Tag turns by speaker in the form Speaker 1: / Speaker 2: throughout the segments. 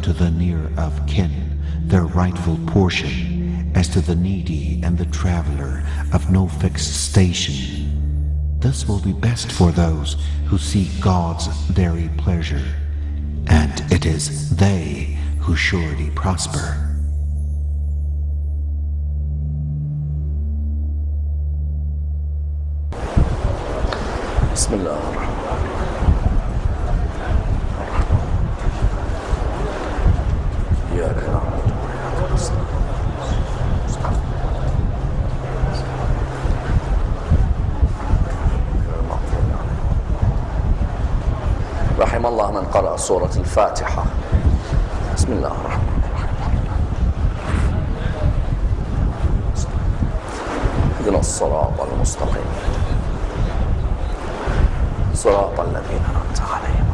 Speaker 1: unto the near of kin their rightful portion, as to the needy and the traveler of no fixed station. This will be best for those who seek God's very pleasure, and it is they who surely prosper.
Speaker 2: سورة الفاتحة. بسم الله الرحمن الرحيم. اهدنا الصراط المستقيم. صراط الذين أنعمت عليهم.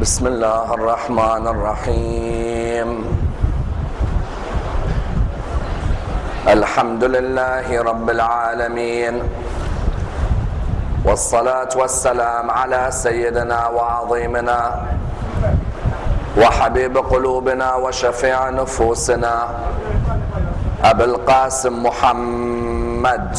Speaker 2: بسم الله الرحمن الرحيم. الحمد لله رب العالمين والصلاة والسلام على سيدنا وعظيمنا وحبيب قلوبنا وشفيع نفوسنا أبي القاسم محمد.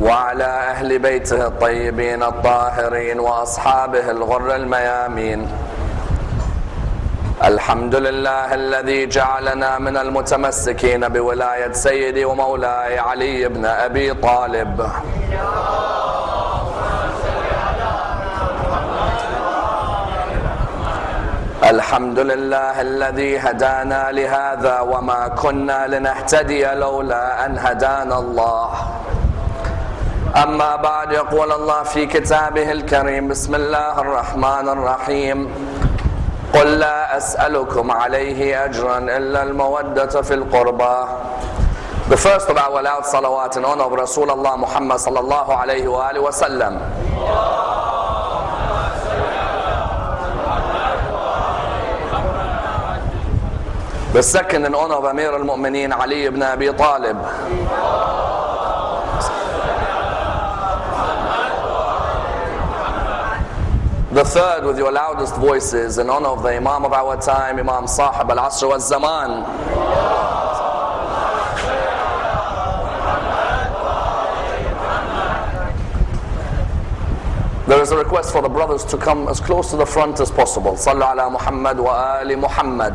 Speaker 2: وعلى أهل بيته الطيبين الطاهرين وأصحابه الغر الميامين. الحمد لله الذي جعلنا من المتمسكين بولاية سيدي ومولاي علي بن أبي طالب. الحمد لله الذي هدانا لهذا وما كنا لنهتدي لولا أن هدانا الله. أما بعد يقول الله في كتابه الكريم بسم الله الرحمن الرحيم. قل لا أسألكم عليه أجرا إلا المودة في القربى The first of our loud salawat in honor of Rasulullah Muhammad sallallahu alayhi wa alihi wa sallam. The second in honor of Amir al-Mu'mineen Ali ibn Abi Talib. The third with your loudest voices in honor of the Imam of our time, Imam Sahib al-Asr wal-Zaman. There is a request for the brothers to come as close to the front as possible. Sallu ala Muhammad wa ali Muhammad.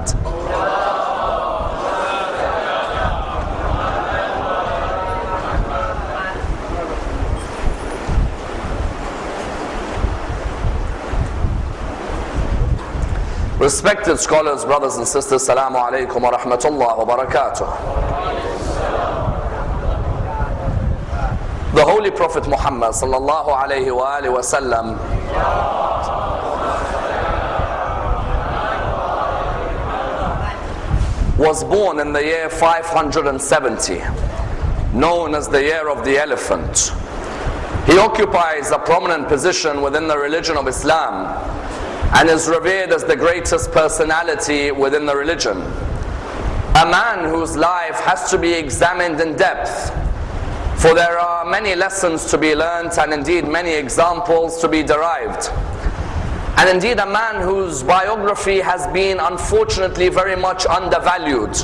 Speaker 2: Respected scholars, brothers and sisters, Salamu alaikum wa rahmatullah wa barakatuh. The Holy Prophet Muhammad sallallahu alayhi wa alihi wa sallam was born in the year 570, known as the year of the elephant. He occupies a prominent position within the religion of Islam and is revered as the greatest personality within the religion. A man whose life has to be examined in depth, for there are many lessons to be learnt and indeed many examples to be derived. And indeed, a man whose biography has been unfortunately very much undervalued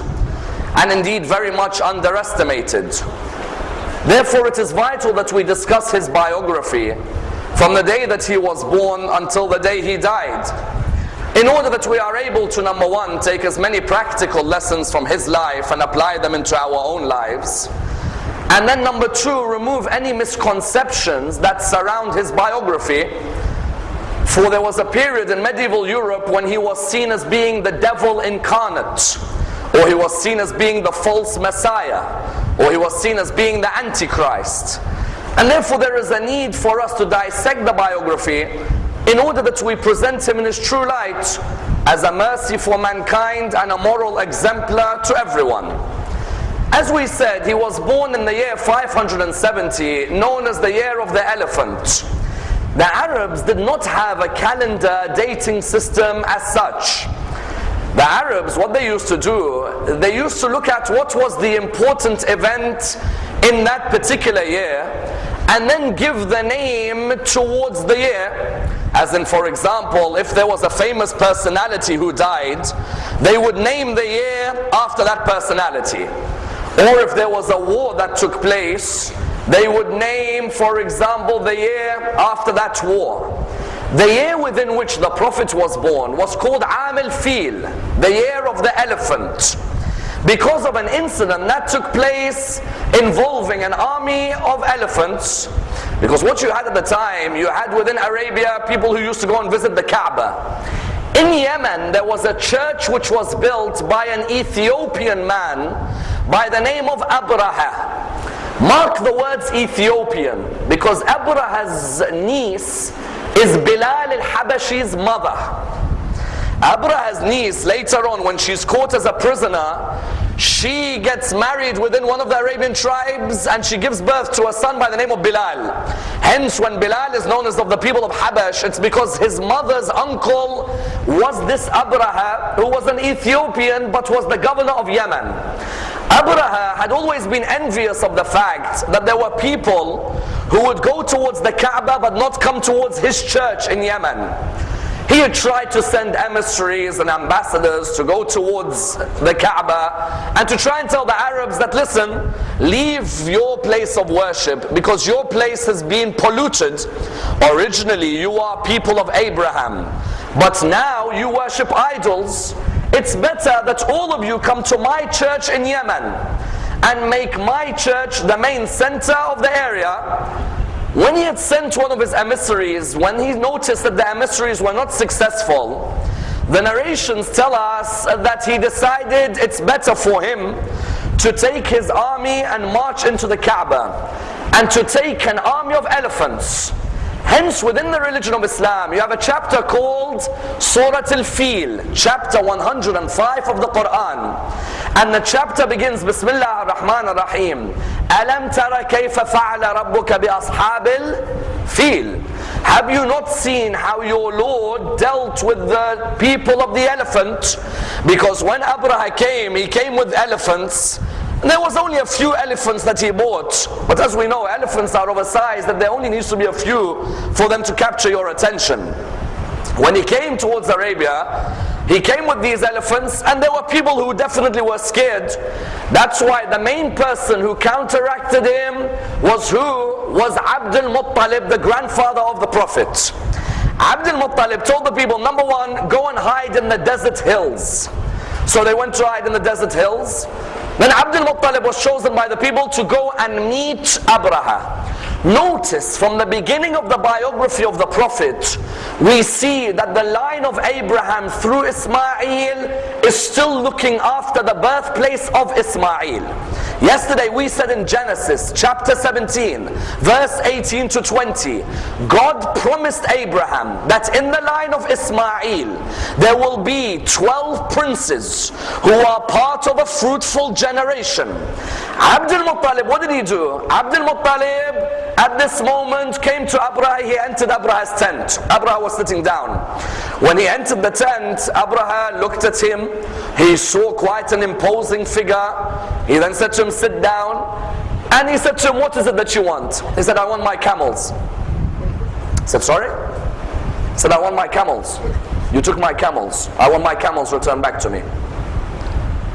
Speaker 2: and indeed very much underestimated. Therefore, it is vital that we discuss his biography from the day that he was born until the day he died. In order that we are able to, number one, take as many practical lessons from his life and apply them into our own lives. And then, number two, remove any misconceptions that surround his biography. For there was a period in medieval Europe when he was seen as being the devil incarnate, or he was seen as being the false Messiah, or he was seen as being the Antichrist. And therefore, there is a need for us to dissect the biography in order that we present him in his true light as a mercy for mankind and a moral exemplar to everyone. As we said, he was born in the year 570, known as the year of the elephant. The Arabs did not have a calendar dating system as such. The Arabs, what they used to do, they used to look at what was the important event in that particular year and then give the name towards the year. As in, for example, if there was a famous personality who died, they would name the year after that personality. Or if there was a war that took place, they would name, for example, the year after that war. The year within which the Prophet was born was called Amil Fil, the year of the elephant. Because of an incident that took place involving an army of elephants. Because what you had at the time, you had within Arabia people who used to go and visit the Kaaba. In Yemen, there was a church which was built by an Ethiopian man by the name of Abraha. Mark the words Ethiopian because Abraha's niece is Bilal al-Habashi's mother. Abraha's niece, later on when she's caught as a prisoner, she gets married within one of the Arabian tribes and she gives birth to a son by the name of Bilal. Hence, when Bilal is known as of the people of Habash, it's because his mother's uncle was this Abraha, who was an Ethiopian but was the governor of Yemen. Abraha had always been envious of the fact that there were people who would go towards the Kaaba but not come towards his church in Yemen. He had tried to send emissaries and ambassadors to go towards the Kaaba and to try and tell the Arabs that listen, leave your place of worship because your place has been polluted. Originally, you are people of Abraham, but now you worship idols. It's better that all of you come to my church in Yemen and make my church the main center of the area when he had sent one of his emissaries, when he noticed that the emissaries were not successful, the narrations tell us that he decided it's better for him to take his army and march into the Kaaba and to take an army of elephants Hence, within the religion of Islam, you have a chapter called Surah Al-Fil, chapter 105 of the Quran. And the chapter begins, Bismillah ar-Rahman ar-Rahim. أَلَمْ تَرَ كَيْفَ فَعَلَ رَبُّكَ بِأَصْحَابِ الْفِيلِ Have you not seen how your Lord dealt with the people of the elephant? Because when Abraha came, he came with elephants. There was only a few elephants that he bought. But as we know, elephants are of a size that there only needs to be a few for them to capture your attention. When he came towards Arabia, he came with these elephants and there were people who definitely were scared. That's why the main person who counteracted him was who? Was Abdul Muttalib, the grandfather of the Prophet. Abdul Muttalib told the people, number one, go and hide in the desert hills. So they went to hide in the desert hills. Then Abdul Muttalib was chosen by the people to go and meet Abraha. Notice from the beginning of the biography of the Prophet, we see that the line of Abraham through Ismail is still looking after the birthplace of Ismail. Yesterday we said in Genesis chapter 17, verse 18 to 20, God promised Abraham that in the line of Ismail there will be 12 princes who are part of a fruitful generation. Abdul Muttalib, what did he do? Abdul Muttalib at this moment came to Abraha, he entered Abraha's tent. Abraha was sitting down. When he entered the tent, Abraha looked at him. He saw quite an imposing figure. He then said to him, sit down. And he said to him, what is it that you want? He said, I want my camels. He said, sorry? He said, I want my camels. You took my camels. I want my camels returned back to me.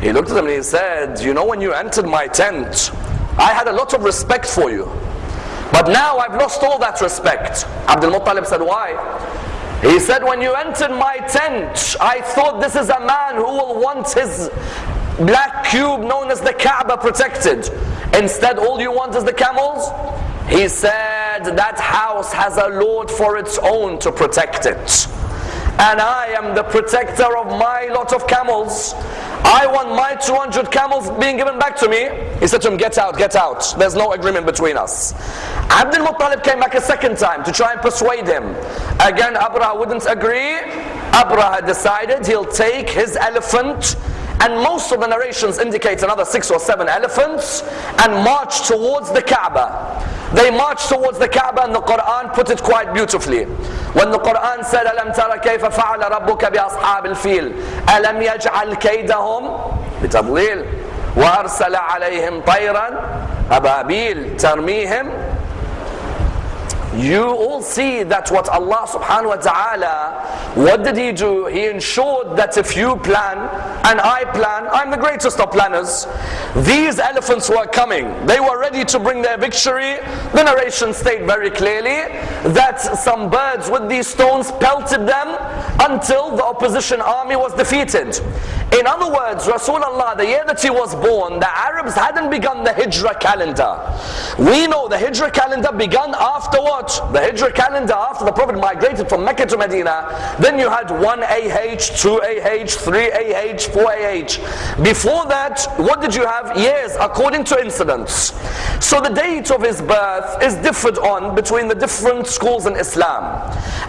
Speaker 2: He looked at him and he said, you know when you entered my tent, I had a lot of respect for you. But now I've lost all that respect. Abdul Muttalib said, why? He said, when you entered my tent, I thought this is a man who will want his black cube known as the Kaaba protected. Instead, all you want is the camels? He said, that house has a Lord for its own to protect it and I am the protector of my lot of camels. I want my 200 camels being given back to me. He said to him, get out, get out. There's no agreement between us. Abdul Muttalib came back a second time to try and persuade him. Again, Abraha wouldn't agree. Abraha decided he'll take his elephant and most of the narrations indicate another six or seven elephants and march towards the Kaaba. They march towards the Kaaba and the Quran put it quite beautifully. The Quran said, أَلَمْ تَرَ كَيْفَ فَعَلَ رَبُّكَ بِأَصْحَابِ الْفِيلِ؟ أَلَمْ يَجْعَلْ كَيْدَهُمْ بتضليل؟ وأرسل عليهم طيرا أبابيل ترميهم you all see that what Allah subhanahu wa ta'ala, what did He do? He ensured that if you plan and I plan, I'm the greatest of planners. These elephants were coming. They were ready to bring their victory. The narration state very clearly that some birds with these stones pelted them until the opposition army was defeated. In other words, Rasulullah, the year that he was born, the Arabs hadn't begun the Hijrah calendar. We know the Hijrah calendar began after what? The Hijrah calendar after the Prophet migrated from Mecca to Medina. Then you had 1 AH, 2 AH, 3 AH, 4 AH. Before that, what did you have? Years according to incidents. So the date of his birth is differed on between the different schools in Islam.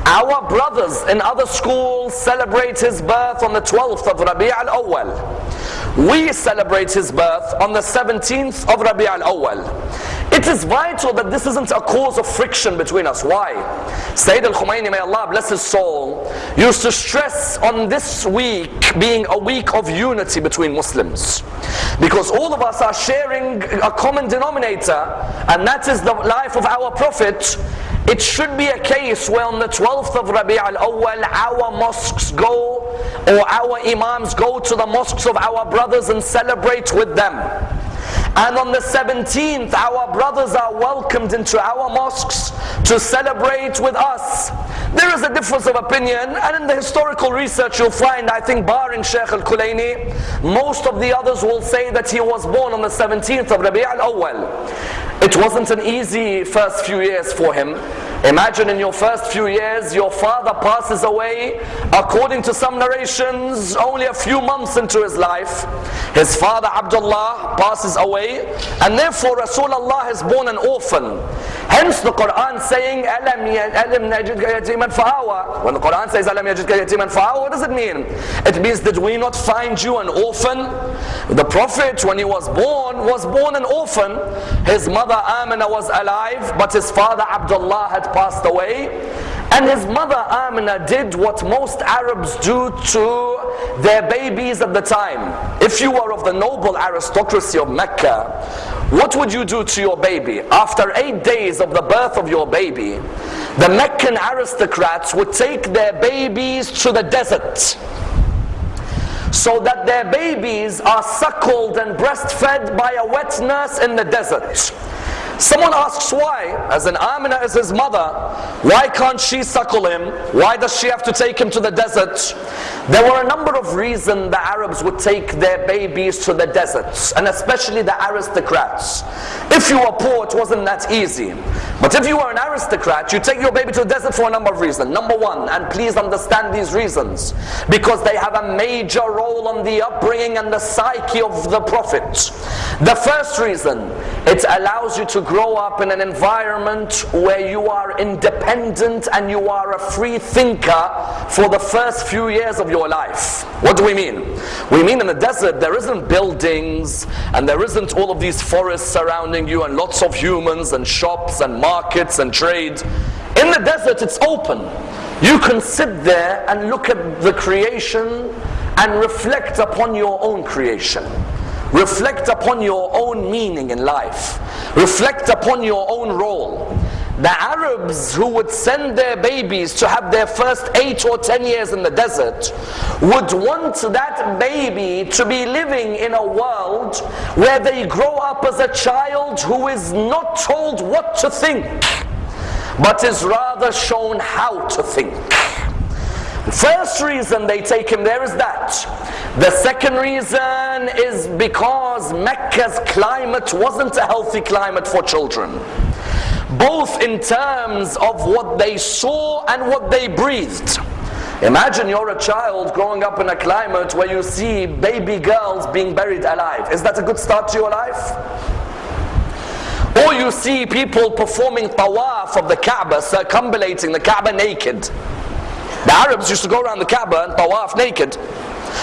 Speaker 2: Our brothers in other schools celebrate his birth on the 12th of Rabi' al-Awwal. We celebrate his birth on the 17th of Rabi' al-Awwal. It is vital that this isn't a cause of friction between us. Why? Sayyid al-Khumaini, may Allah bless his soul, used to stress on this week being a week of unity between Muslims. Because all of us are sharing a common denominator, and that is the life of our Prophet. It should be a case where on the 12th of Rabi' al-Awwal our mosques go or our imams go to the mosques of our brothers and celebrate with them. And on the 17th, our brothers are welcomed into our mosques to celebrate with us. There is a difference of opinion, and in the historical research, you'll find, I think, barring Sheikh al Kulaini, most of the others will say that he was born on the 17th of Rabi' al Awwal. It wasn't an easy first few years for him. Imagine in your first few years, your father passes away, according to some narrations, only a few months into his life. His father Abdullah passes away, and therefore Rasulullah is born an orphan. Hence the Quran saying, Alam yatiman fa'awa. When the Quran says, Alam yatiman fa'awa, what does it mean? It means, did we not find you an orphan? The Prophet, when he was born, was born an orphan. His mother Amina was alive, but his father Abdullah had passed away. And his mother Amina did what most Arabs do to their babies at the time. If you were of the noble aristocracy of Mecca, what would you do to your baby? After eight days of the birth of your baby, the Meccan aristocrats would take their babies to the desert so that their babies are suckled and breastfed by a wet nurse in the desert. Someone asks why, as an Amina is his mother, why can't she suckle him? Why does she have to take him to the desert? There were a number of reasons the Arabs would take their babies to the deserts, and especially the aristocrats. If you were poor, it wasn't that easy. But if you were an aristocrat, you take your baby to the desert for a number of reasons. Number one, and please understand these reasons, because they have a major role on the upbringing and the psyche of the Prophet. The first reason, it allows you to grow up in an environment where you are independent and you are a free thinker for the first few years of your life. What do we mean? We mean in the desert there isn't buildings and there isn't all of these forests surrounding you and lots of humans and shops and markets and trade. In the desert it's open. You can sit there and look at the creation and reflect upon your own creation. Reflect upon your own meaning in life. Reflect upon your own role. The Arabs who would send their babies to have their first eight or ten years in the desert would want that baby to be living in a world where they grow up as a child who is not told what to think, but is rather shown how to think. First reason they take him there is that. The second reason is because Mecca's climate wasn't a healthy climate for children. Both in terms of what they saw and what they breathed. Imagine you're a child growing up in a climate where you see baby girls being buried alive. Is that a good start to your life? Or you see people performing tawaf of the Kaaba, circumambulating the Kaaba naked. The Arabs used to go around the Kaaba and tawaf naked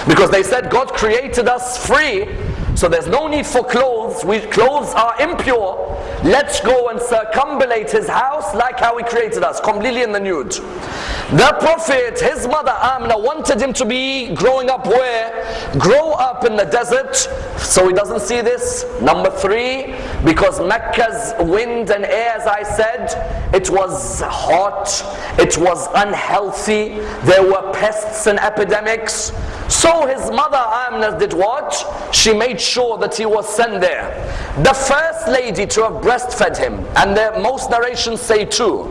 Speaker 2: because they said God created us free, so there's no need for clothes clothes. We, clothes are impure. Let's go and circumambulate his house like how he created us, completely in the nude. The Prophet, his mother Amna, wanted him to be growing up where? Grow up in the desert, so he doesn't see this. Number three, because Mecca's wind and air, as I said, it was hot, it was unhealthy, there were pests and epidemics. So his mother Amna did what? She made sure that he was sent there. The first lady to have breastfed him, and the, most narrations say two.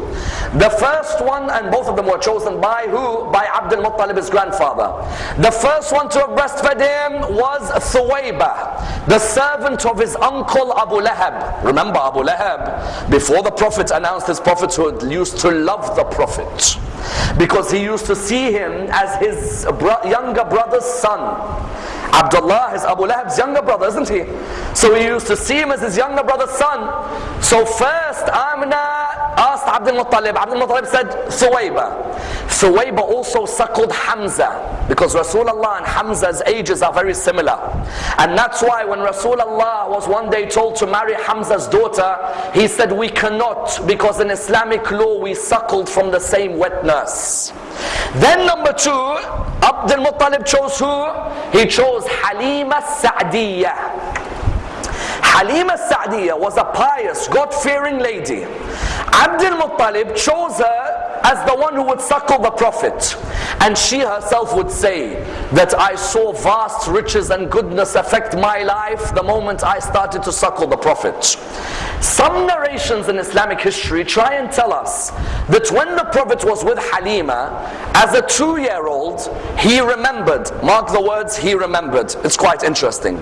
Speaker 2: The first one, and both of them were chosen by who? By Abdul Muttalib, his grandfather. The first one to have breastfed him was Thuwayba, the servant of his uncle Abu Lahab. Remember Abu Lahab, before the Prophet announced his prophethood, used to love the Prophet because he used to see him as his bro younger brother's son. Abdullah is Abu Lahab's younger brother, isn't he? So he used to see him as his younger brother's son. So first Amina asked Abdul Muttalib. Abdul Muttalib said, Thuwayba. Thuwayba also suckled Hamza because Rasulullah and Hamza's ages are very similar. And that's why when Rasulullah was one day told to marry Hamza's daughter, he said, We cannot because in Islamic law we suckled from the same wet nurse. Then number two, Abdul Muttalib chose who? He chose Halima Sa'diyah. Halima Sa'diyah was a pious, God-fearing lady. Abdul Muttalib chose her as the one who would suckle the Prophet. And she herself would say that I saw vast riches and goodness affect my life the moment I started to suckle the Prophet. Some narrations in Islamic history try and tell us that when the Prophet was with Halima, as a two-year-old, he remembered. Mark the words, he remembered. It's quite interesting.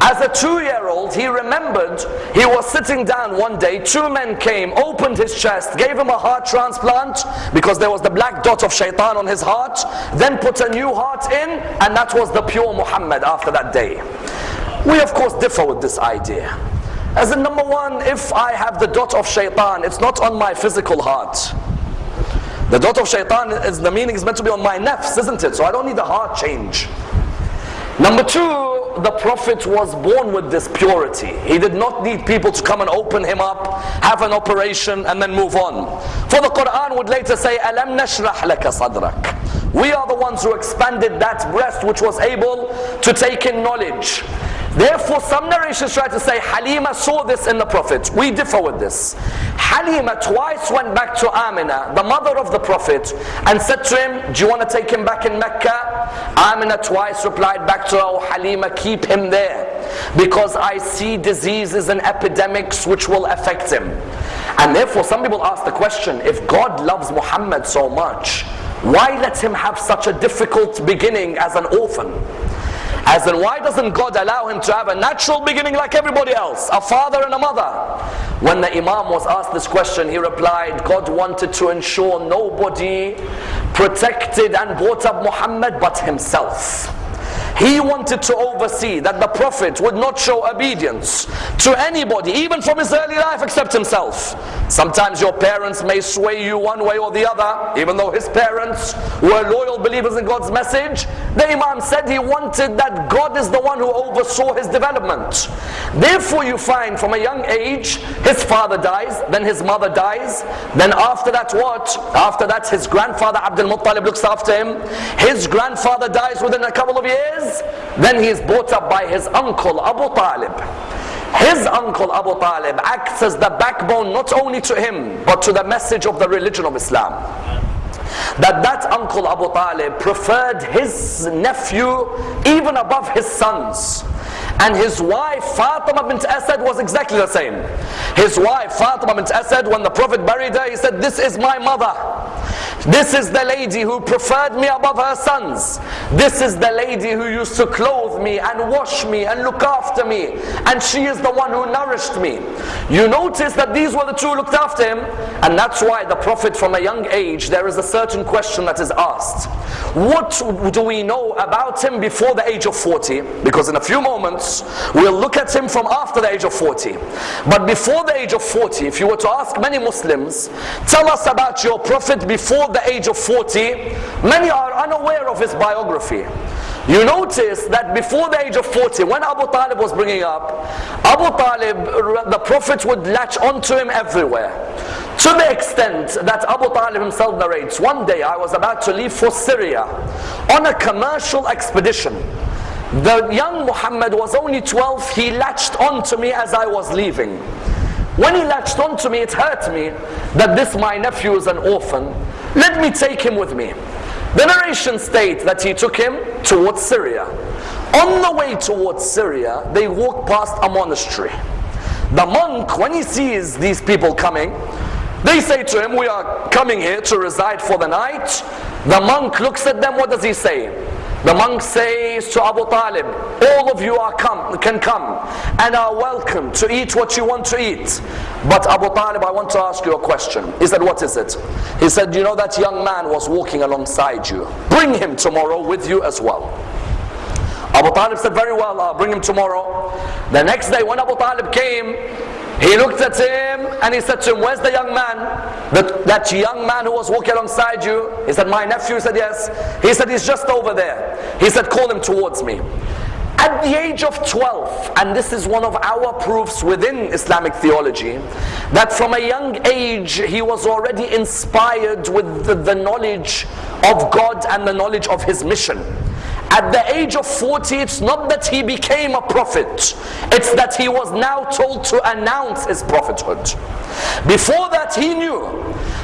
Speaker 2: As a two-year-old, he remembered he was sitting down one day, two men came, opened his chest, gave him a heart transplant, because there was the black dot of shaitan on his heart, then put a new heart in, and that was the pure Muhammad after that day. We of course differ with this idea. As in number one, if I have the dot of shaitan, it's not on my physical heart. The dot of shaitan is the meaning is meant to be on my nafs, isn't it? So I don't need a heart change. Number two, the Prophet was born with this purity. He did not need people to come and open him up, have an operation, and then move on. For the Quran would later say, Alam nashrah laka sadrak. We are the ones who expanded that breast which was able to take in knowledge. Therefore, some narrations try to say Halima saw this in the Prophet. We differ with this. Halima twice went back to Amina, the mother of the Prophet, and said to him, Do you want to take him back in Mecca? Amina twice replied back to her, Oh Halima, keep him there. Because I see diseases and epidemics which will affect him. And therefore, some people ask the question if God loves Muhammad so much, why let him have such a difficult beginning as an orphan? As in, why doesn't God allow him to have a natural beginning like everybody else? A father and a mother. When the Imam was asked this question, he replied, God wanted to ensure nobody protected and brought up Muhammad but himself. He wanted to oversee that the Prophet would not show obedience to anybody, even from his early life, except himself. Sometimes your parents may sway you one way or the other, even though his parents were loyal believers in God's message. The Imam said he wanted that God is the one who oversaw his development. Therefore, you find from a young age, his father dies, then his mother dies, then after that, what? After that, his grandfather Abdul Muttalib looks after him. His grandfather dies within a couple of years. Then he is brought up by his uncle Abu Talib. His uncle Abu Talib acts as the backbone not only to him but to the message of the religion of Islam. That that uncle Abu Talib preferred his nephew even above his sons. And his wife Fatima bint Asad was exactly the same. His wife Fatima bint Asad, when the Prophet buried her, he said, This is my mother. This is the lady who preferred me above her sons. This is the lady who used to clothe me and wash me and look after me. And she is the one who nourished me. You notice that these were the two who looked after him. And that's why the Prophet from a young age, there is a certain question that is asked. What do we know about him before the age of 40? Because in a few moments, we'll look at him from after the age of 40. But before the age of 40, if you were to ask many Muslims, tell us about your Prophet before the age of 40, many are unaware of his biography. You notice that before the age of 40, when Abu Talib was bringing up, Abu Talib, the Prophet would latch onto him everywhere. To the extent that Abu Talib himself narrates, one day I was about to leave for Syria on a commercial expedition. The young Muhammad was only 12, he latched onto me as I was leaving. When he latched onto me, it hurt me that this my nephew is an orphan. Let me take him with me. The narration states that he took him towards Syria. On the way towards Syria, they walked past a monastery. The monk, when he sees these people coming, they say to him, we are coming here to reside for the night. The monk looks at them, what does he say? The monk says to Abu Talib, all of you are come, can come and are welcome to eat what you want to eat. But Abu Talib, I want to ask you a question. He said, what is it? He said, you know that young man was walking alongside you. Bring him tomorrow with you as well. Abu Talib said, very well, I'll bring him tomorrow. The next day when Abu Talib came, he looked at him and he said to him, Where's the young man? That, that young man who was walking alongside you? He said, My nephew. He said, Yes. He said, He's just over there. He said, Call him towards me. At the age of 12, and this is one of our proofs within Islamic theology, that from a young age he was already inspired with the, the knowledge of God and the knowledge of his mission. At the age of 40, it's not that he became a prophet, it's that he was now told to announce his prophethood. Before that, he knew.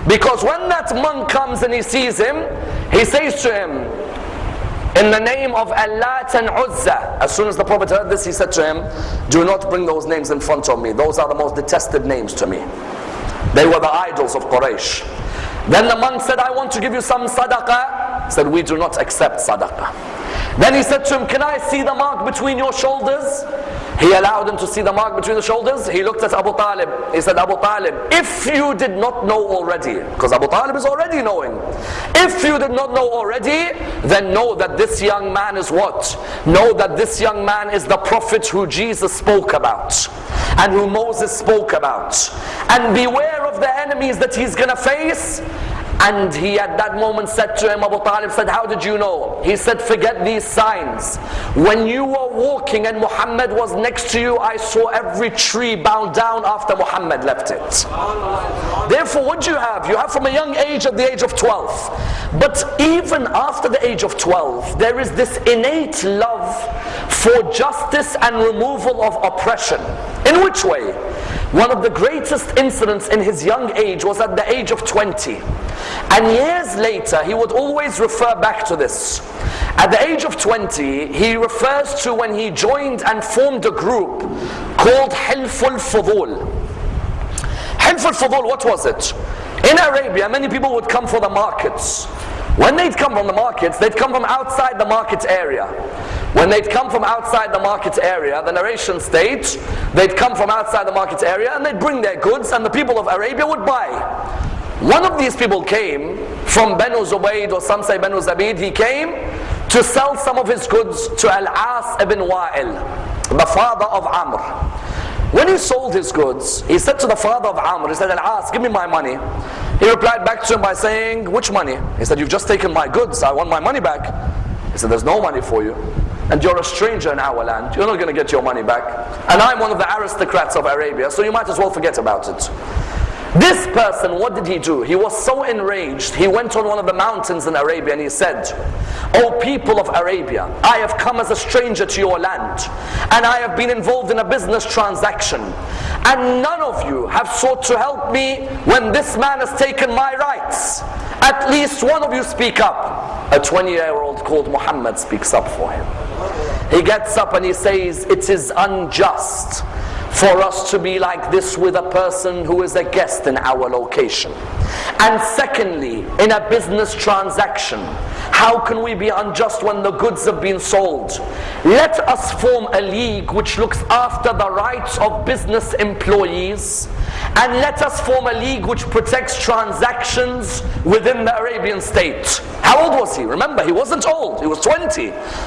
Speaker 2: Because when that monk comes and he sees him, he says to him, in the name of Allat and Uzza. As soon as the Prophet heard this, he said to him, Do not bring those names in front of me. Those are the most detested names to me. They were the idols of Quraysh. Then the monk said, I want to give you some sadaqah. Said, We do not accept sadaqah. Then he said to him, Can I see the mark between your shoulders? He allowed him to see the mark between the shoulders. He looked at Abu Talib. He said, Abu Talib, if you did not know already, because Abu Talib is already knowing. If you did not know already, then know that this young man is what? Know that this young man is the prophet who Jesus spoke about and who Moses spoke about. And beware the enemies that he's going to face and he at that moment said to him, Abu Talib said, How did you know? He said, Forget these signs. When you were walking and Muhammad was next to you, I saw every tree bow down after Muhammad left it. Therefore, what do you have? You have from a young age at the age of 12. But even after the age of 12, there is this innate love for justice and removal of oppression. In which way? One of the greatest incidents in his young age was at the age of 20. And years later, he would always refer back to this. At the age of 20, he refers to when he joined and formed a group called Hilful Fudul. Hilful Fudul, what was it? In Arabia, many people would come for the markets. When they'd come from the markets, they'd come from outside the market area. When they'd come from outside the market area, the narration states, they'd come from outside the market area and they'd bring their goods and the people of Arabia would buy. One of these people came from Banu Zubayd or some say Banu Zabid. He came to sell some of his goods to Al-As ibn Wa'il, the father of Amr. When he sold his goods, he said to the father of Amr, he said, Al-As, give me my money. He replied back to him by saying, which money? He said, you've just taken my goods, I want my money back. He said, there's no money for you. And you're a stranger in our land. You're not going to get your money back. And I'm one of the aristocrats of Arabia, so you might as well forget about it. This person, what did he do? He was so enraged, he went on one of the mountains in Arabia and he said, O people of Arabia, I have come as a stranger to your land and I have been involved in a business transaction and none of you have sought to help me when this man has taken my rights. At least one of you speak up. A 20 year old called Muhammad speaks up for him. He gets up and he says, it is unjust for us to be like this with a person who is a guest in our location. And secondly, in a business transaction, how can we be unjust when the goods have been sold? Let us form a league which looks after the rights of business employees and let us form a league which protects transactions within the Arabian state. How old was he? Remember, he wasn't old, he was 20.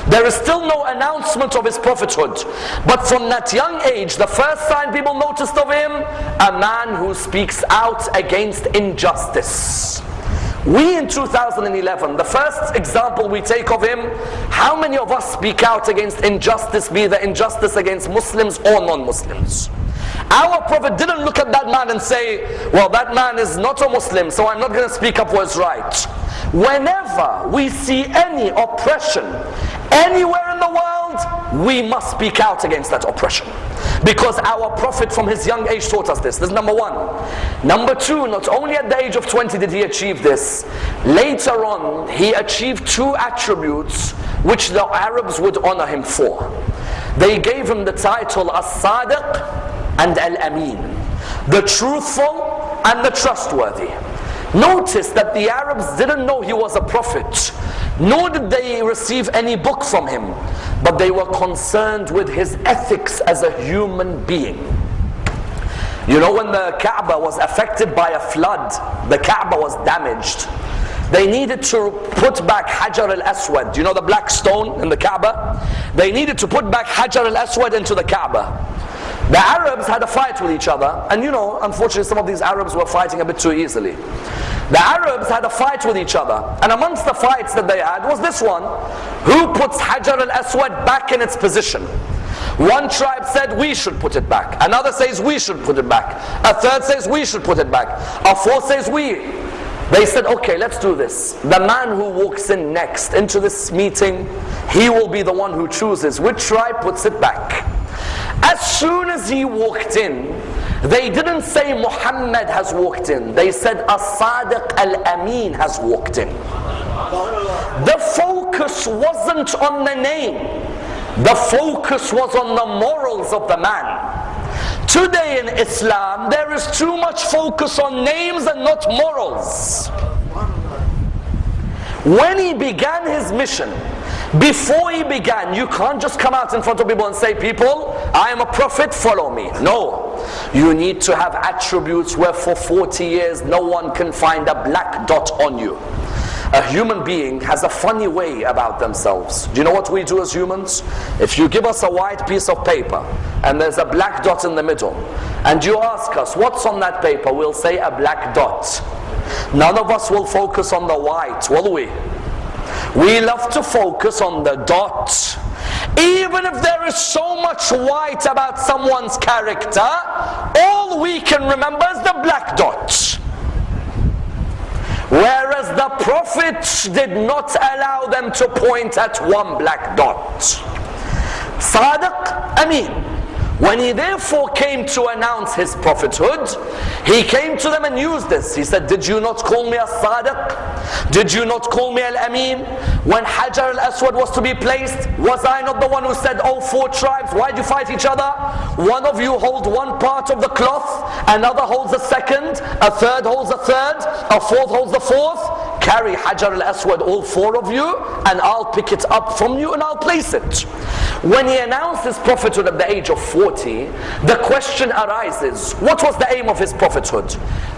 Speaker 2: There is still no announcement of his prophethood. But from that young age, the first sign people noticed of him, a man who speaks out against injustice. We in 2011, the first example we take of him, how many of us speak out against injustice, be the injustice against Muslims or non-Muslims? Our Prophet didn't look at that man and say, well, that man is not a Muslim, so I'm not going to speak up what's right. Whenever we see any oppression anywhere in the world, we must speak out against that oppression. Because our Prophet from his young age taught us this. This is number one. Number two, not only at the age of 20 did he achieve this, later on he achieved two attributes which the Arabs would honor him for. They gave him the title As-Sadiq and Al-Amin. The truthful and the trustworthy. Notice that the Arabs didn't know he was a prophet, nor did they receive any book from him, but they were concerned with his ethics as a human being. You know, when the Kaaba was affected by a flood, the Kaaba was damaged. They needed to put back Hajar al-Aswad. You know the black stone in the Kaaba? They needed to put back Hajar al-Aswad into the Kaaba. The Arabs had a fight with each other, and you know, unfortunately, some of these Arabs were fighting a bit too easily. The Arabs had a fight with each other, and amongst the fights that they had was this one who puts Hajar al Aswad back in its position? One tribe said we should put it back, another says we should put it back, a third says we should put it back, a fourth says we. They said, okay, let's do this. The man who walks in next into this meeting, he will be the one who chooses which tribe puts it back. As soon as he walked in, they didn't say Muhammad has walked in. They said As-Sadiq Al-Amin has walked in. The focus wasn't on the name. The focus was on the morals of the man. Today in Islam, there is too much focus on names and not morals. When he began his mission, before he began, you can't just come out in front of people and say, people, I am a prophet, follow me. No. You need to have attributes where for 40 years no one can find a black dot on you. A human being has a funny way about themselves. Do you know what we do as humans? If you give us a white piece of paper and there's a black dot in the middle, and you ask us, what's on that paper? We'll say a black dot. None of us will focus on the white, will we? We love to focus on the dot. Even if there is so much white about someone's character, all we can remember is the black dot. Whereas the prophets did not allow them to point at one black dot. Sadiq Amin. When he therefore came to announce his prophethood, he came to them and used this. He said, Did you not call me a Sadiq? Did you not call me Al Amin? When Hajar al Aswad was to be placed, was I not the one who said, Oh, four tribes, why do you fight each other? One of you holds one part of the cloth, another holds the second, a third holds the third, a fourth holds the fourth. Carry Hajar al Aswad, all four of you, and I'll pick it up from you and I'll place it. When he announced his prophethood at the age of 40, the question arises what was the aim of his prophethood?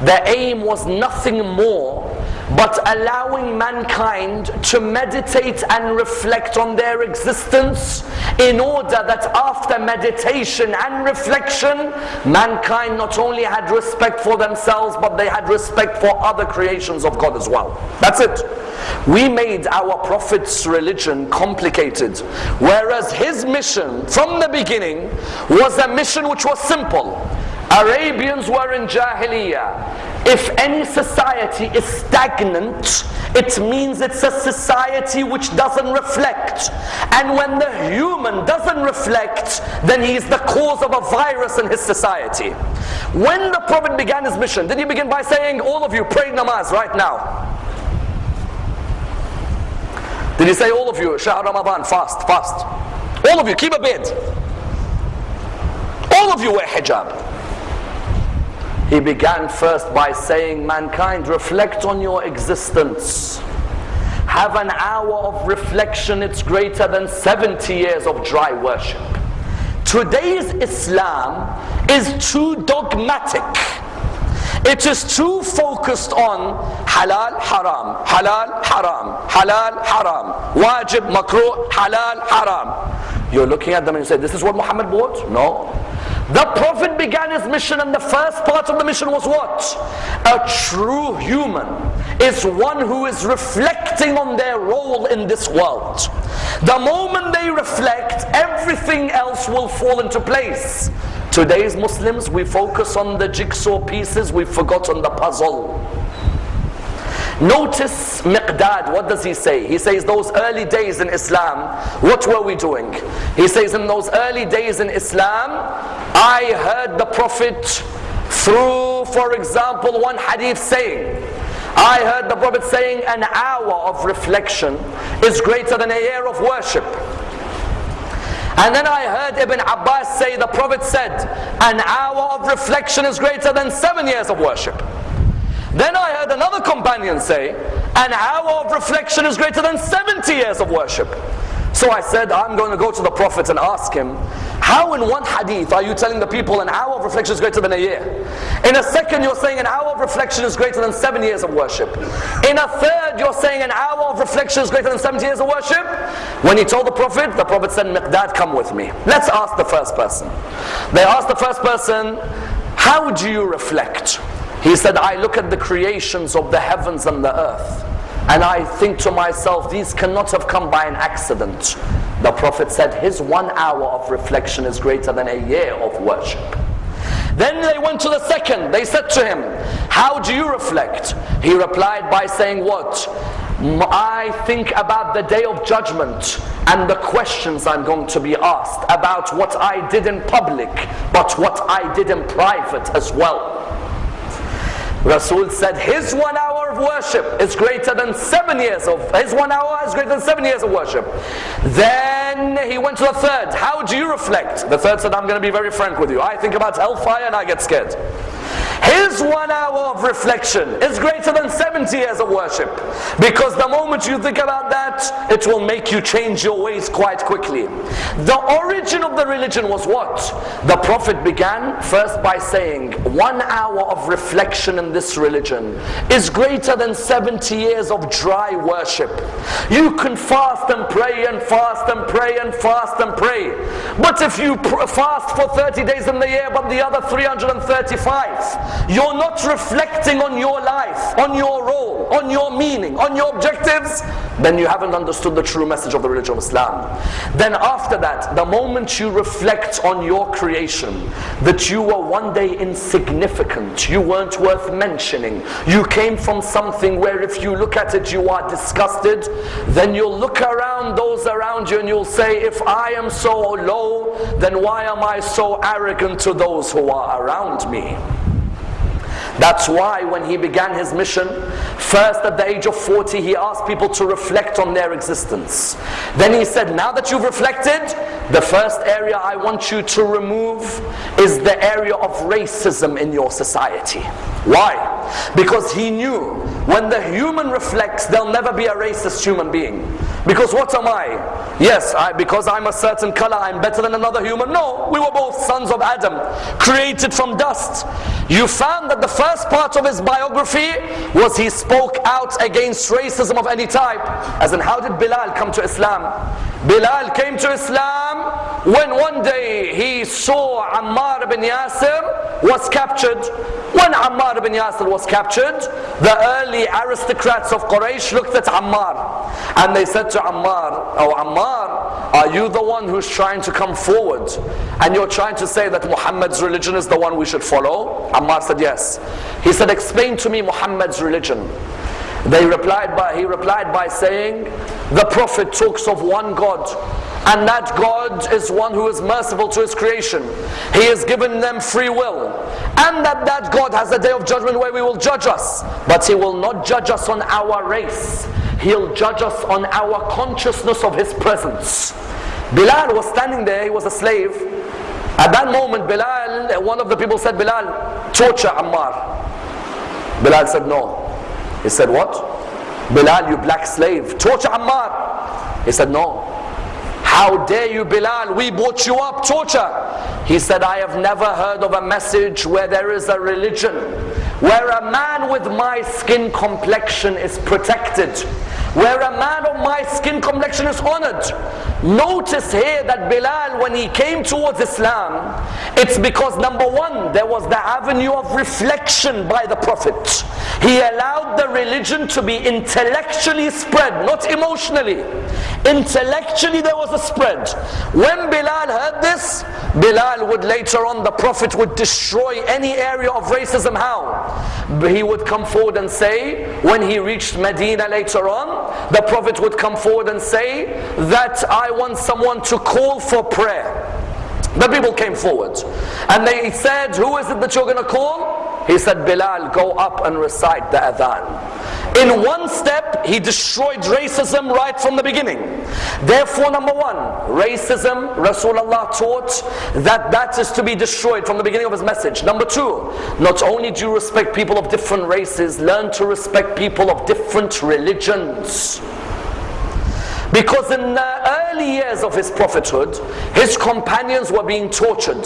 Speaker 2: The aim was nothing more but allowing mankind to meditate and reflect on their existence in order that after meditation and reflection, mankind not only had respect for themselves, but they had respect for other creations of God as well. That's it. We made our Prophet's religion complicated, whereas his mission from the beginning was a mission which was simple. Arabians were in Jahiliyyah. If any society is stagnant, it means it's a society which doesn't reflect. And when the human doesn't reflect, then he is the cause of a virus in his society. When the Prophet began his mission, did he begin by saying, All of you pray namaz right now? Did he say, All of you, Shahr Ramadan, fast, fast? All of you, keep a bed. All of you wear hijab. He began first by saying, Mankind, reflect on your existence. Have an hour of reflection, it's greater than 70 years of dry worship. Today's Islam is too dogmatic. It is too focused on halal, haram, halal, haram, halal, haram, wajib, makruh, halal, haram. You're looking at them and you say, This is what Muhammad bought? No. The Prophet began his mission, and the first part of the mission was what? A true human is one who is reflecting on their role in this world. The moment they reflect, everything else will fall into place. Today's Muslims, we focus on the jigsaw pieces, we've forgotten the puzzle. Notice Miqdad, what does he say? He says, Those early days in Islam, what were we doing? He says, In those early days in Islam, I heard the Prophet through, for example, one hadith saying, I heard the Prophet saying, An hour of reflection is greater than a year of worship. And then I heard Ibn Abbas say, the Prophet said, an hour of reflection is greater than seven years of worship. Then I heard another companion say, an hour of reflection is greater than 70 years of worship. So I said, I'm going to go to the Prophet and ask him, how in one hadith are you telling the people an hour of reflection is greater than a year? In a second, you're saying an hour of reflection is greater than seven years of worship. In a third, you're saying an hour of reflection is greater than 70 years of worship. When he told the Prophet, the Prophet said, Miqdad, come with me. Let's ask the first person. They asked the first person, how do you reflect? He said, I look at the creations of the heavens and the earth. And I think to myself, these cannot have come by an accident. The Prophet said, his one hour of reflection is greater than a year of worship. Then they went to the second. They said to him, How do you reflect? He replied by saying, What? I think about the day of judgment and the questions I'm going to be asked about what I did in public, but what I did in private as well. Rasul said his one hour of worship is greater than seven years of his one hour is greater than seven years of worship. Then he went to the third. How do you reflect? The third said, I'm going to be very frank with you. I think about hellfire and I get scared. His one hour of reflection is greater than 70 years of worship. Because the moment you think about that, it will make you change your ways quite quickly. The origin of the religion was what? The Prophet began first by saying, one hour of reflection in this religion is greater than 70 years of dry worship. You can fast and pray and fast and pray and fast and pray. But if you fast for 30 days in the year, but the other 335, you're not reflecting on your life, on your role, on your meaning, on your objectives, then you haven't understood the true message of the religion of Islam. Then after that, the moment you reflect on your creation, that you were one day insignificant, you weren't worth mentioning, you came from something where if you look at it you are disgusted, then you'll look around those around you and you'll say, if I am so low, then why am I so arrogant to those who are around me? That's why when he began his mission, first at the age of 40, he asked people to reflect on their existence. Then he said, now that you've reflected, the first area I want you to remove is the area of racism in your society. Why? Because he knew when the human reflects, there'll never be a racist human being. Because what am I? Yes, I, because I'm a certain color, I'm better than another human. No, we were both sons of Adam, created from dust. You found that the first part of his biography was he spoke out against racism of any type. As in, how did Bilal come to Islam? Bilal came to Islam when one day he saw Ammar ibn Yasir was captured. When Ammar ibn Yasir was captured, the early aristocrats of Quraysh looked at Ammar and they said to Ammar, Oh Ammar, are you the one who's trying to come forward? And you're trying to say that Muhammad's religion is the one we should follow? Ammar said, Yes. He said, Explain to me Muhammad's religion. They replied by, he replied by saying, the Prophet talks of one God, and that God is one who is merciful to his creation. He has given them free will, and that that God has a day of judgment where we will judge us, but he will not judge us on our race. He'll judge us on our consciousness of his presence. Bilal was standing there, he was a slave. At that moment, Bilal, one of the people said, Bilal, torture Ammar. Bilal said, no. He said, What? Bilal, you black slave, torture Ammar. He said, No. How dare you, Bilal? We brought you up, torture. He said, I have never heard of a message where there is a religion where a man with my skin complexion is protected. Where a man of my skin complexion is honored. Notice here that Bilal, when he came towards Islam, it's because number one, there was the avenue of reflection by the Prophet. He allowed the religion to be intellectually spread, not emotionally. Intellectually, there was a spread. When Bilal heard this, Bilal would later on, the Prophet would destroy any area of racism. How? He would come forward and say, when he reached Medina later on, the Prophet would come forward and say that I want someone to call for prayer. The people came forward and they said, Who is it that you're going to call? He said, Bilal, go up and recite the adhan. In one step, he destroyed racism right from the beginning. Therefore, number one, racism, Rasulullah taught that that is to be destroyed from the beginning of his message. Number two, not only do you respect people of different races, learn to respect people of different religions. Because in the early years of his prophethood, his companions were being tortured.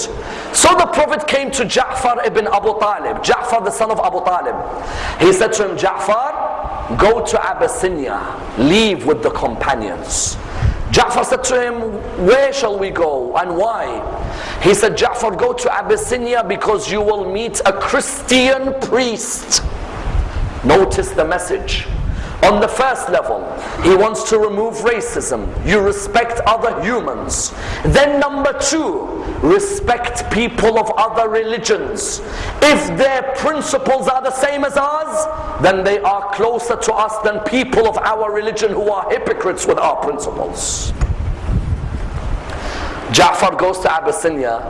Speaker 2: So the Prophet came to Ja'far ibn Abu Talib, Ja'far the son of Abu Talib. He said to him, Ja'far, go to Abyssinia, leave with the companions. Ja'far said to him, where shall we go and why? He said, Ja'far, go to Abyssinia because you will meet a Christian priest. Notice the message. On the first level, he wants to remove racism. You respect other humans. Then number two, respect people of other religions. If their principles are the same as ours, then they are closer to us than people of our religion who are hypocrites with our principles. Ja'far goes to Abyssinia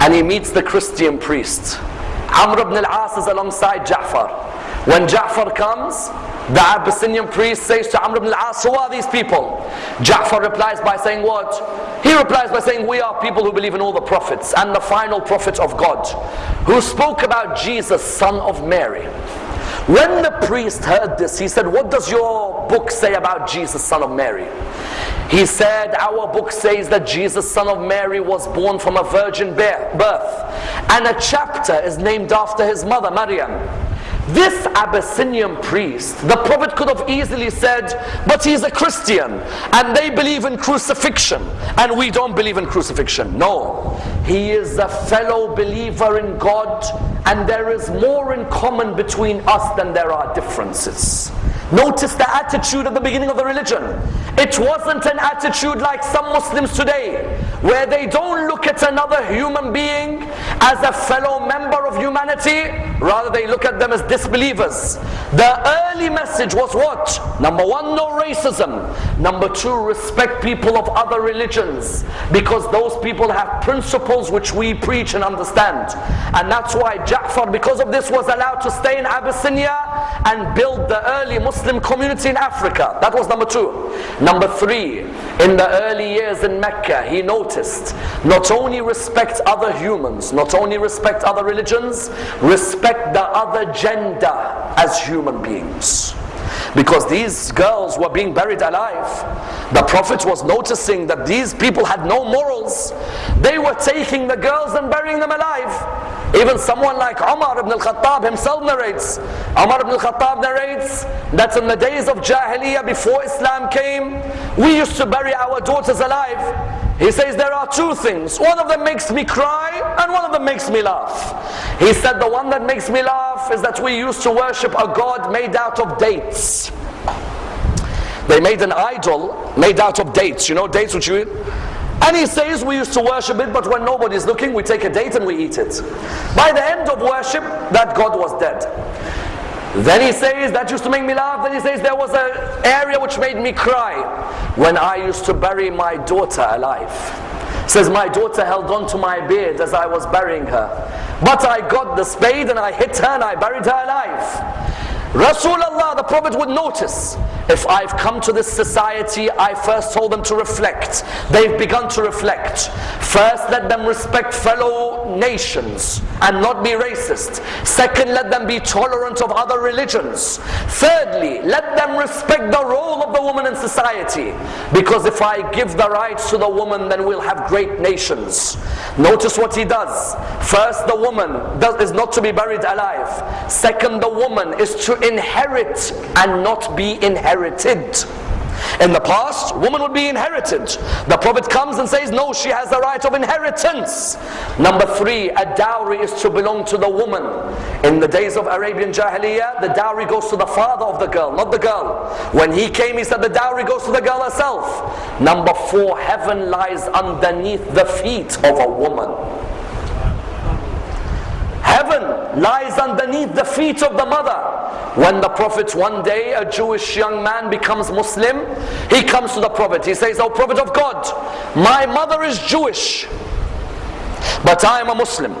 Speaker 2: and he meets the Christian priest. Amr ibn al-As is alongside Ja'far. When Ja'far comes, the Abyssinian priest says to Amr ibn al-As, who are these people? Ja'far replies by saying what? He replies by saying, we are people who believe in all the prophets and the final prophet of God, who spoke about Jesus, son of Mary. When the priest heard this, he said, what does your book say about Jesus, son of Mary? He said, our book says that Jesus, son of Mary, was born from a virgin birth. And a chapter is named after his mother, Maryam. This Abyssinian priest, the Prophet could have easily said, but he's a Christian and they believe in crucifixion and we don't believe in crucifixion. No, he is a fellow believer in God and there is more in common between us than there are differences. Notice the attitude at the beginning of the religion. It wasn't an attitude like some Muslims today, where they don't look at another human being as a fellow member of humanity, rather they look at them as disbelievers. The early message was what? Number one, no racism. Number two, respect people of other religions, because those people have principles which we preach and understand. And that's why Ja'far, because of this, was allowed to stay in Abyssinia and build the early Muslim community in Africa. That was number two. Number three, in the early years in Mecca, he noticed not only respect other humans, not only respect other religions, respect the other gender as human beings because these girls were being buried alive. The Prophet was noticing that these people had no morals. They were taking the girls and burying them alive. Even someone like Umar ibn al-Khattab himself narrates. Umar ibn al-Khattab narrates that in the days of Jahiliyyah before Islam came, we used to bury our daughters alive. He says there are two things. One of them makes me cry and one of them makes me laugh. He said the one that makes me laugh is that we used to worship a god made out of dates. They made an idol made out of dates. You know dates which you eat? And he says we used to worship it, but when nobody's looking, we take a date and we eat it. By the end of worship, that God was dead. Then he says, that used to make me laugh. Then he says, there was an area which made me cry when I used to bury my daughter alive. Says, my daughter held on to my beard as I was burying her. But I got the spade and I hit her and I buried her alive. Rasulullah, the Prophet would notice, if I've come to this society, I first told them to reflect. They've begun to reflect. First, let them respect fellow nations and not be racist. Second, let them be tolerant of other religions. Thirdly, let them respect the role of the woman in society. Because if I give the rights to the woman, then we'll have great nations. Notice what he does. First, the woman does, is not to be buried alive. Second, the woman is to inherit and not be inherited. In the past, woman would be inherited. The Prophet comes and says, no, she has the right of inheritance. Number three, a dowry is to belong to the woman. In the days of Arabian Jahiliyyah, the dowry goes to the father of the girl, not the girl. When he came, he said the dowry goes to the girl herself. Number four, heaven lies underneath the feet of a woman. Heaven lies underneath the feet of the mother. When the Prophet one day, a Jewish young man becomes Muslim, he comes to the Prophet. He says, Oh Prophet of God, my mother is Jewish, but I am a Muslim.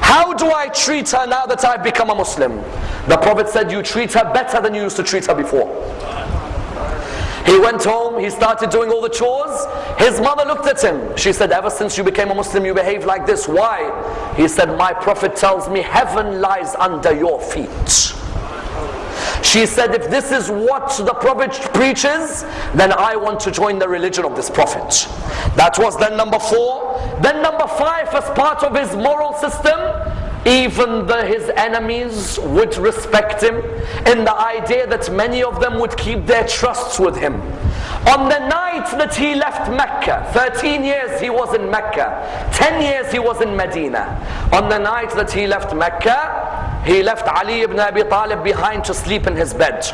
Speaker 2: How do I treat her now that I've become a Muslim? The Prophet said, You treat her better than you used to treat her before. He went home, he started doing all the chores. His mother looked at him. She said, Ever since you became a Muslim, you behave like this. Why? He said, My prophet tells me heaven lies under your feet. She said, If this is what the prophet preaches, then I want to join the religion of this prophet. That was then number four. Then number five, as part of his moral system, even the, his enemies would respect him in the idea that many of them would keep their trusts with him. On the night that he left Mecca, 13 years he was in Mecca, 10 years he was in Medina. On the night that he left Mecca, he left Ali ibn Abi Talib behind to sleep in his bed.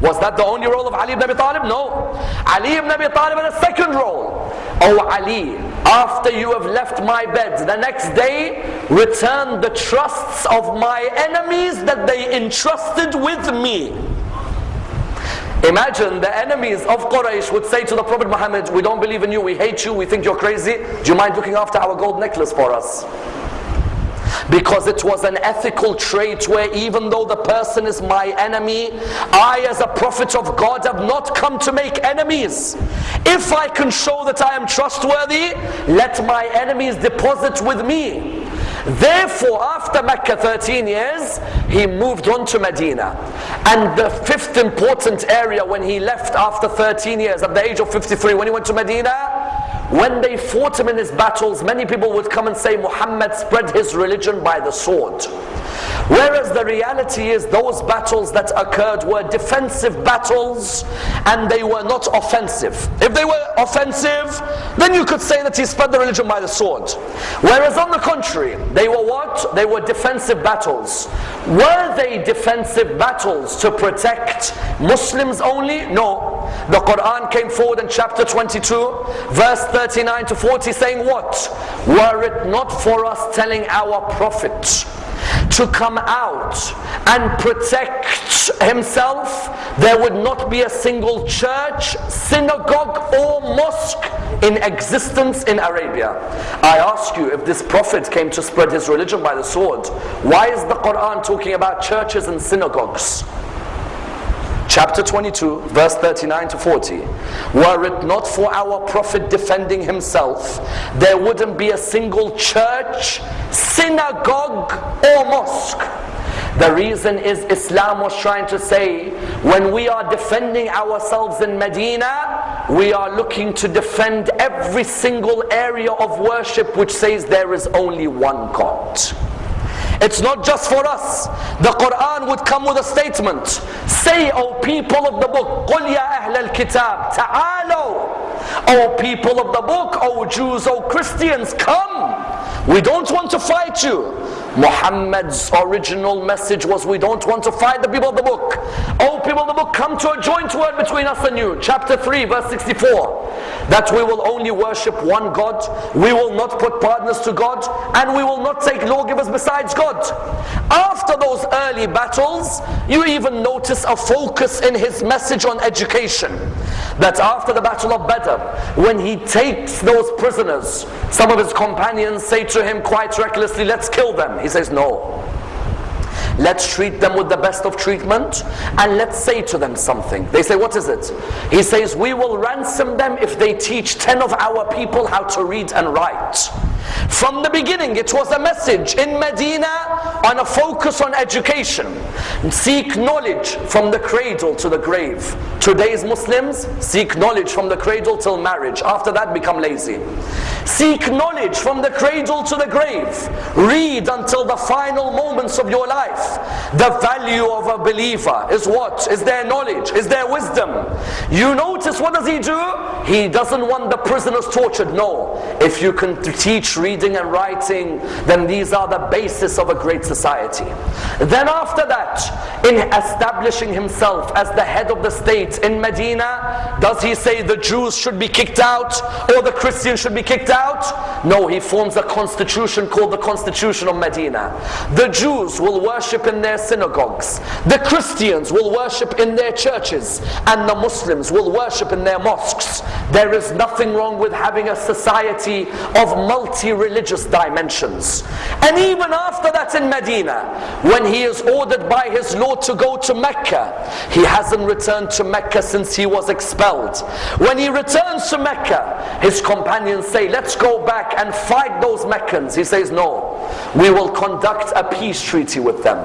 Speaker 2: Was that the only role of Ali ibn Abi Talib? No. Ali ibn Abi Talib had a second role. Oh Ali, after you have left my bed, the next day, return the trusts of my enemies that they entrusted with me. Imagine the enemies of Quraysh would say to the Prophet Muhammad, we don't believe in you, we hate you, we think you're crazy. Do you mind looking after our gold necklace for us? because it was an ethical trait where even though the person is my enemy, I as a prophet of God have not come to make enemies. If I can show that I am trustworthy, let my enemies deposit with me. Therefore, after Mecca 13 years, he moved on to Medina. And the fifth important area when he left after 13 years, at the age of 53, when he went to Medina, when they fought him in his battles, many people would come and say Muhammad spread his religion by the sword. Whereas the reality is those battles that occurred were defensive battles and they were not offensive. If they were offensive, then you could say that he spread the religion by the sword. Whereas on the contrary, they were what? They were defensive battles. Were they defensive battles to protect Muslims only? No. The Quran came forward in chapter 22, verse 39 to 40 saying what? Were it not for us telling our Prophet to come out and protect himself, there would not be a single church, synagogue, or mosque in existence in Arabia. I ask you, if this prophet came to spread his religion by the sword, why is the Quran talking about churches and synagogues? Chapter 22, verse 39 to 40. Were it not for our Prophet defending himself, there wouldn't be a single church, synagogue, or mosque. The reason is Islam was trying to say when we are defending ourselves in Medina, we are looking to defend every single area of worship which says there is only one God. It's not just for us. The Quran would come with a statement. Say, O people of the book, قُلْ يَا أَهْلَ الْكِتَابِ تَعَالَوْا O people of the book, O Jews, O Christians, come. We don't want to fight you. Muhammad's original message was we don't want to fight the people of the book. Oh people of the book, come to a joint word between us and you. Chapter 3 verse 64. That we will only worship one God. We will not put partners to God. And we will not take lawgivers besides God. After those early battles, you even notice a focus in his message on education. That after the battle of Badr, when he takes those prisoners, some of his companions say to him quite recklessly, let's kill them. He says, no. Let's treat them with the best of treatment and let's say to them something. They say, What is it? He says, We will ransom them if they teach 10 of our people how to read and write. From the beginning, it was a message in Medina on a focus on education. Seek knowledge from the cradle to the grave. Today's Muslims seek knowledge from the cradle till marriage. After that, become lazy. Seek knowledge from the cradle to the grave. Read until the final moments of your life. The value of a believer is what? Is their knowledge, is their wisdom. You notice what does he do? He doesn't want the prisoners tortured. No. If you can teach reading and writing, then these are the basis of a great society. Then after that, in establishing himself as the head of the state in Medina, does he say the Jews should be kicked out or the Christians should be kicked out? No, he forms a constitution called the Constitution of Medina. The Jews will worship in their synagogues. The Christians will worship in their churches. And the Muslims will worship in their mosques. There is nothing wrong with having a society of multi-religious dimensions. And even after that in Medina, when he is ordered by his Lord to go to Mecca, he hasn't returned to Mecca since he was expelled. When he returns to Mecca, his companions say, let's go back and fight those Meccans. He says, no, we will conduct a peace treaty with them.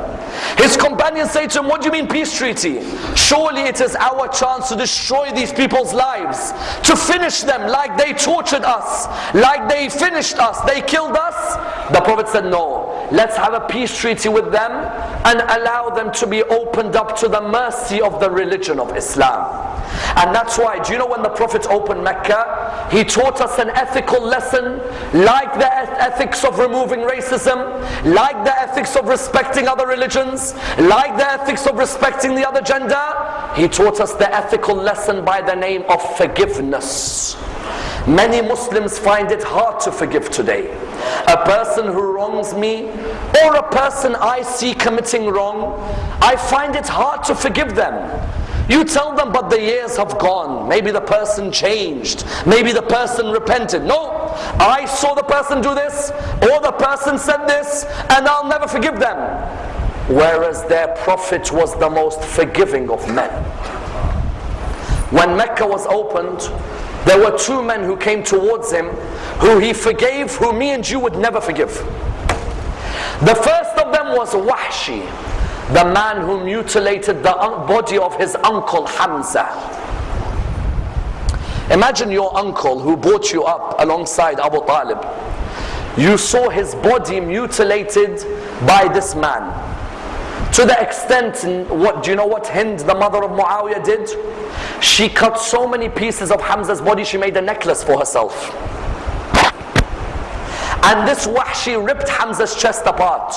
Speaker 2: His companions say to him, what do you mean peace treaty? Surely it is our chance to destroy these people's lives, to finish them like they tortured us, like they finished us, they killed us. The Prophet said, no, let's have a peace treaty with them and allow them to be opened up to the mercy of the religion of Islam. And that's why, do you know when the Prophet opened Mecca, he taught us an ethical lesson like the ethics of removing racism, like the ethics of respecting other religions, like the ethics of respecting the other gender. He taught us the ethical lesson by the name of forgiveness. Many Muslims find it hard to forgive today. A person who wrongs me or a person I see committing wrong, I find it hard to forgive them. You tell them, but the years have gone. Maybe the person changed. Maybe the person repented. No, I saw the person do this, or the person said this, and I'll never forgive them. Whereas their prophet was the most forgiving of men. When Mecca was opened, there were two men who came towards him who he forgave, who me and you would never forgive. The first of them was Wahshi, the man who mutilated the body of his uncle Hamza. Imagine your uncle who brought you up alongside Abu Talib. You saw his body mutilated by this man. To the extent, what do you know what Hind, the mother of Muawiyah, did? She cut so many pieces of Hamza's body, she made a necklace for herself. And this Wahshi ripped Hamza's chest apart.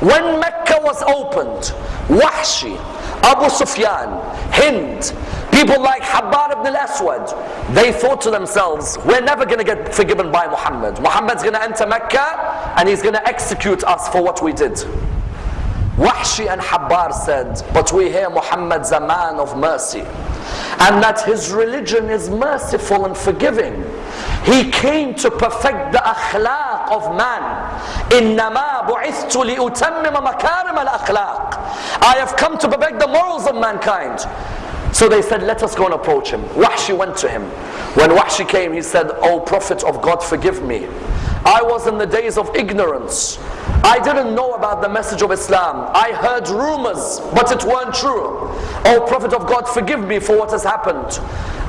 Speaker 2: When Mecca was opened, Wahshi, Abu Sufyan, Hind, people like Habbar ibn al-Aswad, they thought to themselves, we're never going to get forgiven by Muhammad. Muhammad's going to enter Mecca and he's going to execute us for what we did. Wahshi and Habbar said, but we hear Muhammad's a man of mercy and that his religion is merciful and forgiving. He came to perfect the akhlaq of man. إِنَّمَا بُعِثْتُ لِأُتَمِّمَ مَكَارِمَ الْأَخْلَاقِ I have come to perfect the morals of mankind. So they said, let us go and approach him. Wahshi went to him. When Wahshi came, he said, O Prophet of God, forgive me. I was in the days of ignorance. I didn't know about the message of Islam. I heard rumors, but it weren't true. O Prophet of God, forgive me for what has happened.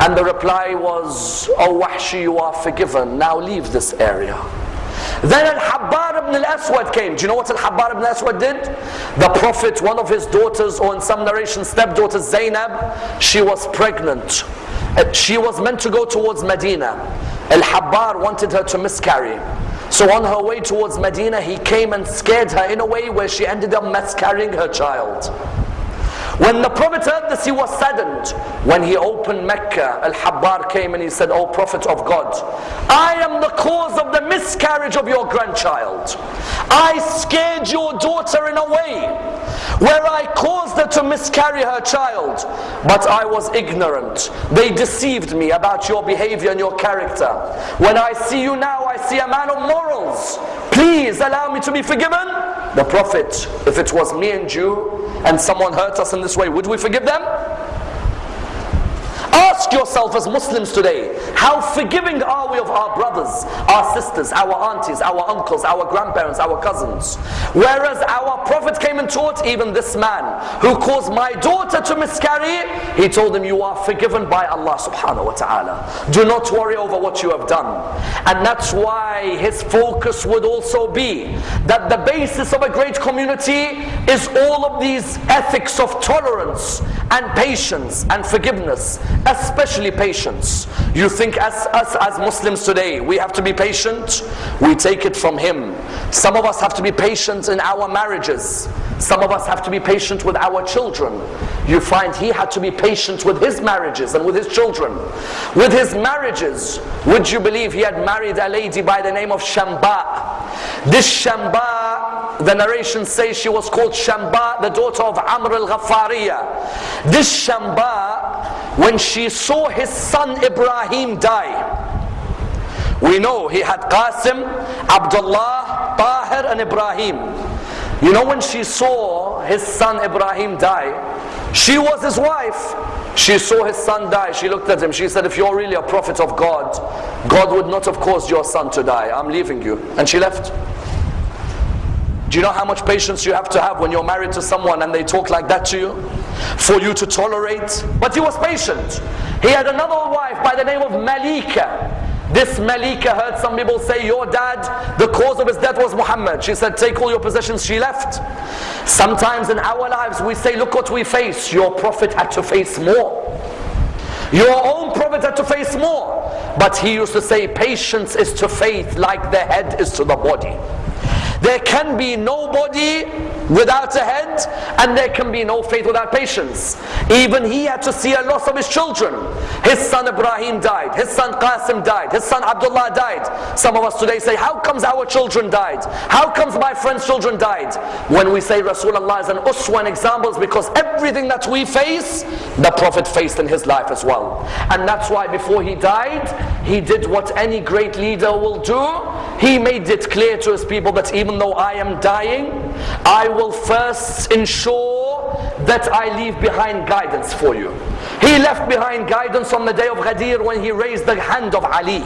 Speaker 2: And the reply was, O Wahshi, you are forgiven. Now leave this area. Then Al-Habbar ibn al-Aswad came. Do you know what Al-Habbar ibn al-Aswad did? The Prophet, one of his daughters, or in some narrations, stepdaughter Zainab, she was pregnant. Uh, she was meant to go towards Medina. Al-Habbar wanted her to miscarry. So on her way towards Medina, he came and scared her in a way where she ended up miscarrying her child. When the Prophet heard this, he was saddened. When he opened Mecca, Al-Habbar came and he said, O Prophet of God, I am the cause of the miscarriage of your grandchild. I scared your daughter in a way where I caused her to miscarry her child, but I was ignorant. They deceived me about your behavior and your character. When I see you now, I see a man of morals. Please allow me to be forgiven. The Prophet, if it was me and you, and someone hurt us in this way, would we forgive them? Ask yourself as Muslims today, how forgiving are we of our brothers, our sisters, our aunties, our uncles, our grandparents, our cousins? Whereas our Prophet came and taught even this man who caused my daughter to miscarry, he told him, You are forgiven by Allah subhanahu wa ta'ala. Do not worry over what you have done. And that's why his focus would also be that the basis of a great community is all of these ethics of tolerance and patience and forgiveness, especially patience. You think as us as Muslims today, we have to be patient? We take it from him. Some of us have to be patient in our marriages. Some of us have to be patient with our children. You find he had to be patient with his marriages and with his children. With his marriages, would you believe he had married a lady by the name of Shamba? This Shamba, the narration says she was called Shamba, the daughter of Amr al-Ghaffariya. This Shamba, when she saw his son Ibrahim die, we know he had Qasim, Abdullah, Tahir and Ibrahim. You know when she saw his son Ibrahim die, she was his wife. She saw his son die. She looked at him. She said, if you're really a prophet of God, God would not have caused your son to die. I'm leaving you. And she left. Do you know how much patience you have to have when you're married to someone and they talk like that to you? For you to tolerate? But he was patient. He had another wife by the name of Malika. This Malika heard some people say, Your dad, the cause of his death was Muhammad. She said, Take all your possessions. She left. Sometimes in our lives we say, Look what we face. Your prophet had to face more. Your own prophet had to face more. But he used to say, Patience is to faith like the head is to the body. There can be nobody without a head, and there can be no faith without patience. Even he had to see a loss of his children. His son Ibrahim died, his son Qasim died, his son Abdullah died. Some of us today say, How comes our children died? How comes my friend's children died? When we say Rasulullah is an uswa and examples, because everything that we face, the Prophet faced in his life as well. And that's why before he died, he did what any great leader will do. He made it clear to his people that even though I am dying, I will first ensure that I leave behind guidance for you. He left behind guidance on the day of Ghadir when he raised the hand of Ali.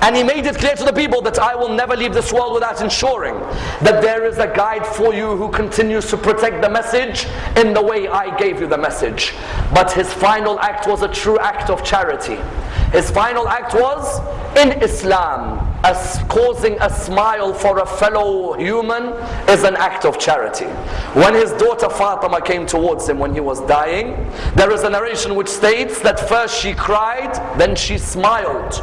Speaker 2: And he made it clear to the people that I will never leave this world without ensuring that there is a guide for you who continues to protect the message in the way I gave you the message. But his final act was a true act of charity. His final act was in Islam, as causing a smile for a fellow human is an act of charity. When his daughter Fatima came towards him when he was dying, there is a narration which states that first she cried, then she smiled.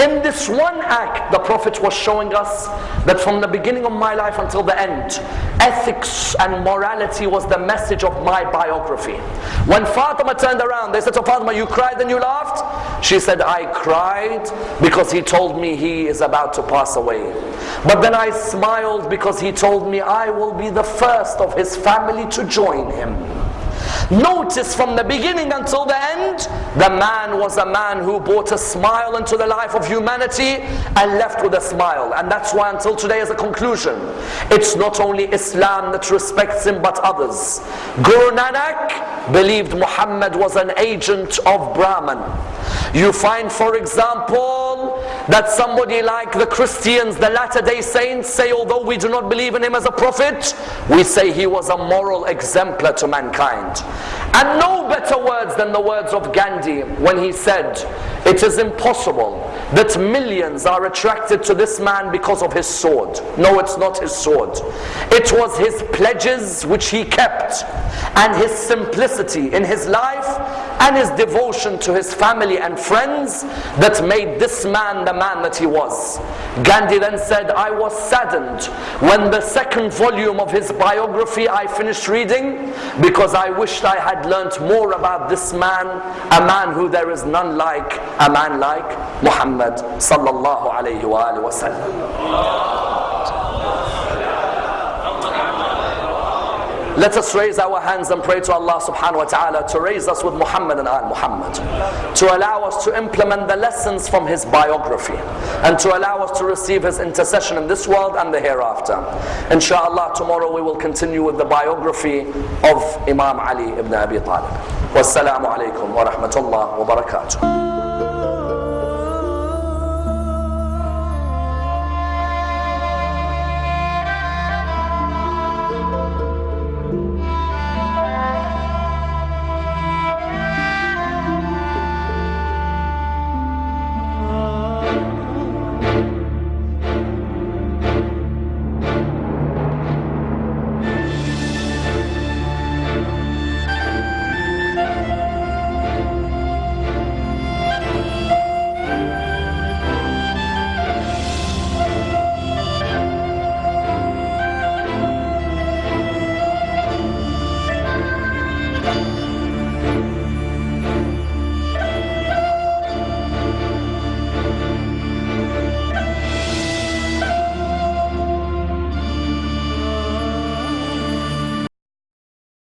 Speaker 2: In this one act, the Prophet was showing us that from the beginning of my life until the end, ethics and morality was the message of my biography. When Fatima turned around, they said to Fatima, You cried and you laughed? She said, I cried because he told me he is about to pass away. But then I smiled because he told me I will be the first of his family to join him. Notice from the beginning until the end, the man was a man who brought a smile into the life of humanity and left with a smile. And that's why until today as a conclusion, it's not only Islam that respects him but others. Guru Nanak believed Muhammad was an agent of Brahman. You find for example that somebody like the Christians, the Latter day Saints say although we do not believe in him as a prophet, we say he was a moral exemplar to mankind. And no better words than the words of Gandhi when he said, It is impossible that millions are attracted to this man because of his sword. No, it's not his sword. It was his pledges which he kept, and his simplicity in his life, and his devotion to his family and friends that made this man the man that he was. Gandhi then said, I was saddened when the second volume of his biography I finished reading because I wished I had learnt more about this man, a man who there is none like, a man like Muhammad sallallahu alayhi wa sallam. Let us raise our hands and pray to Allah subhanahu wa ta'ala to raise us with Muhammad and Al Muhammad. To allow us to implement the lessons from his biography. And to allow us to receive his intercession in this world and the hereafter. Inshallah, tomorrow we will continue with the biography of Imam Ali ibn Abi Talib. Wassalamu alaikum wa rahmatullah wa barakatuh.